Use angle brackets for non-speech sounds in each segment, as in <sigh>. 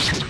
you.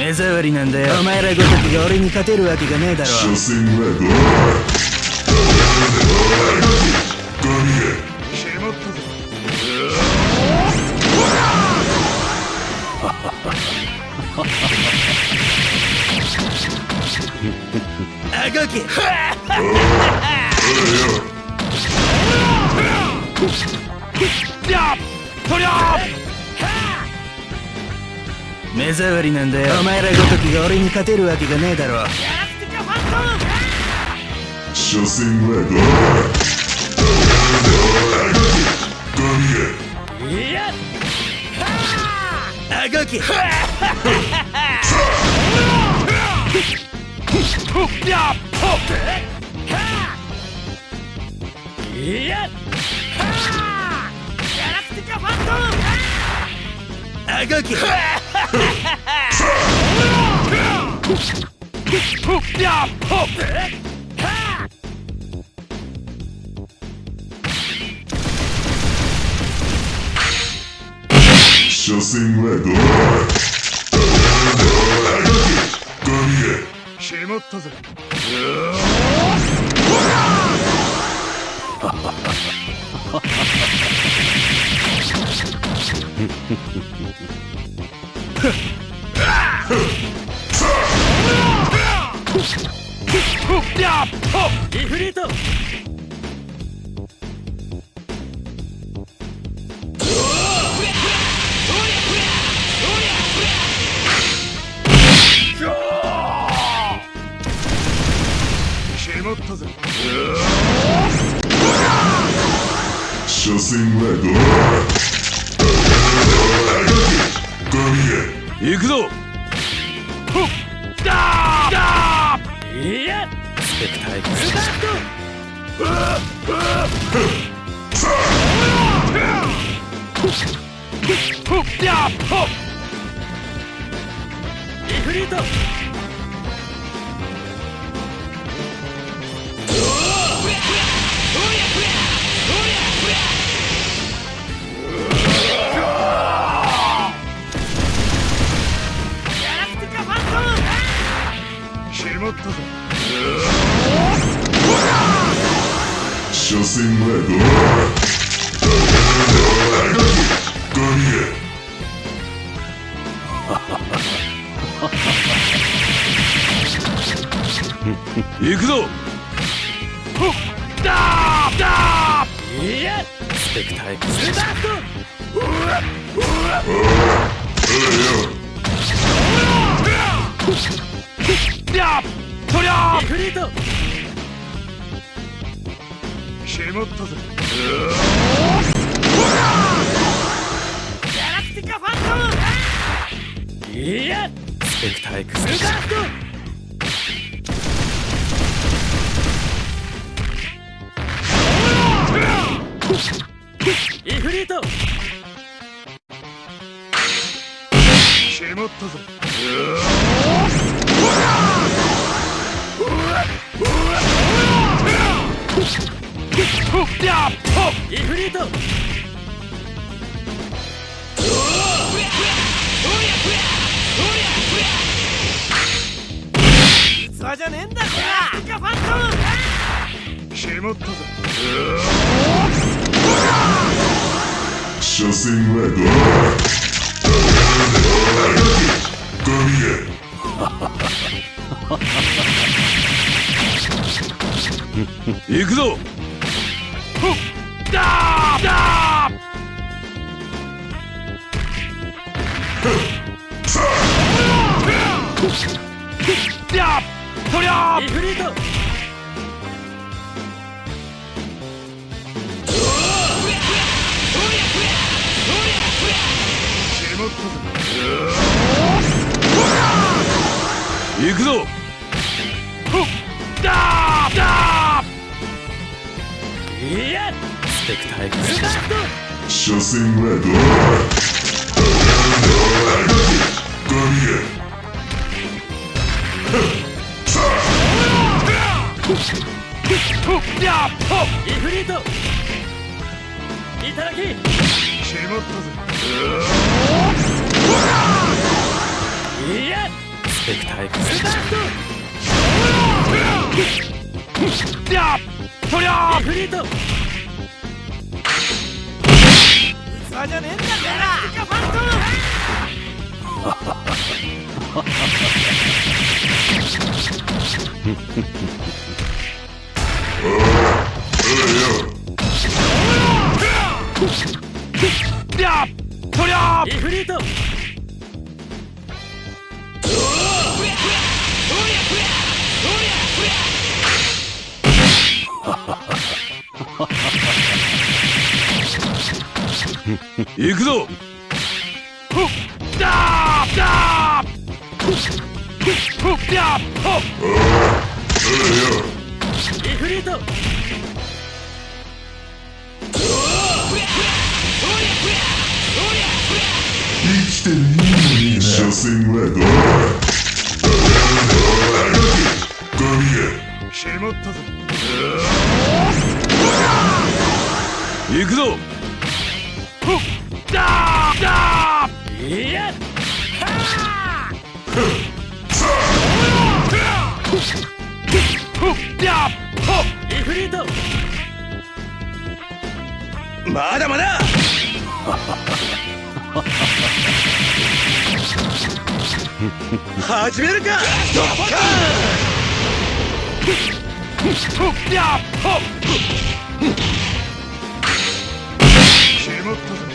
目障りなんだよ。お前らごときが俺に勝てるわけがねえだろ。所詮はゴーゴーゴミ決まったぞあき <laughs> 触りなんだよ。お前らごときが俺に勝てるわけがねえだろ。ゴハハはどうまったぜ。メったぜ。所詮はゴミが行くぞ。ーいやスペクタイスタートさあフリートスペクター X ルカスったぜイフリート器じゃねえんだギャラクティントム決まったぜ車線はどう行くぞ。だー行くぞ。だだいやスペクターエクステンション車線はどう神へ。ほっやっほっイフリートいただき決まったぜスペクターエクステンション。やっとりゃイフリー。ト器じゃねえんだくぞ。ほっだーだーほっやっほっイフリート生きてるいいのにな車線はどう神へ決まったぜ行くぞ。だーだまだまだ! <laughs> 始めるか!ほっやっほっ決まったぜ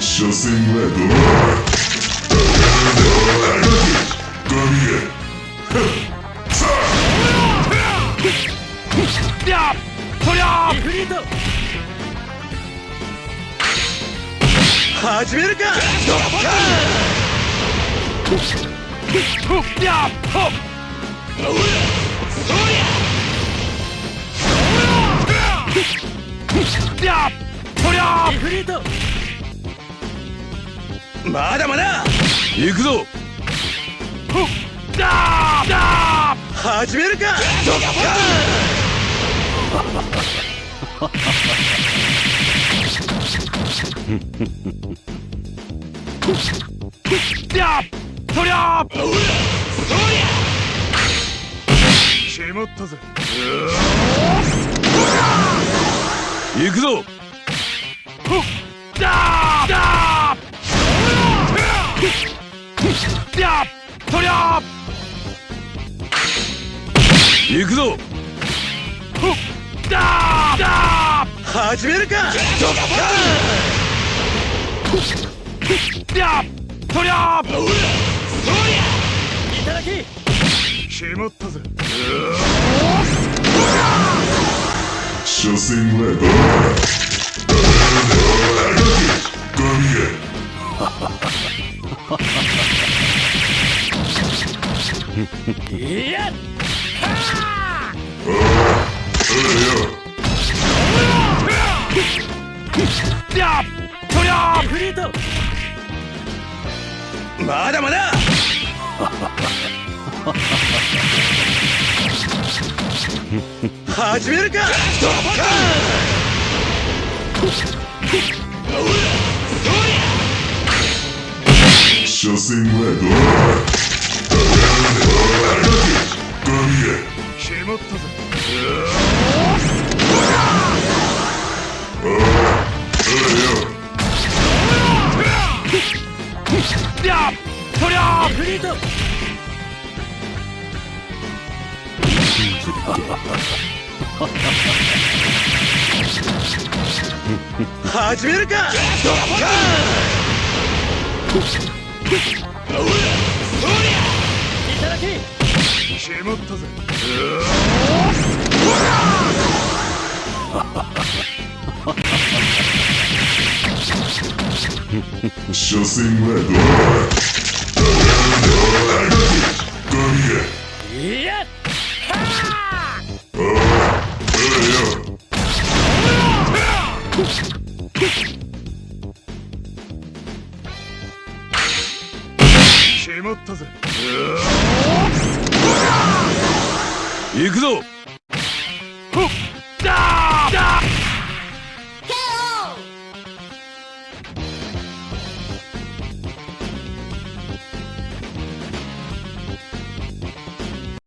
車線はどう神へやっまだまだ行くぞ。ほっだーだー始めるか。やっとりゃ決まったぜ。行くぞ。行くぞ。始めるか。りゃいただき。決まったぜ。所詮はまだ？まだ始めるか！ドはあするって始めるかドカーンいハだハ決ハっハぜハ詮はどうまったぜ。行くぞ。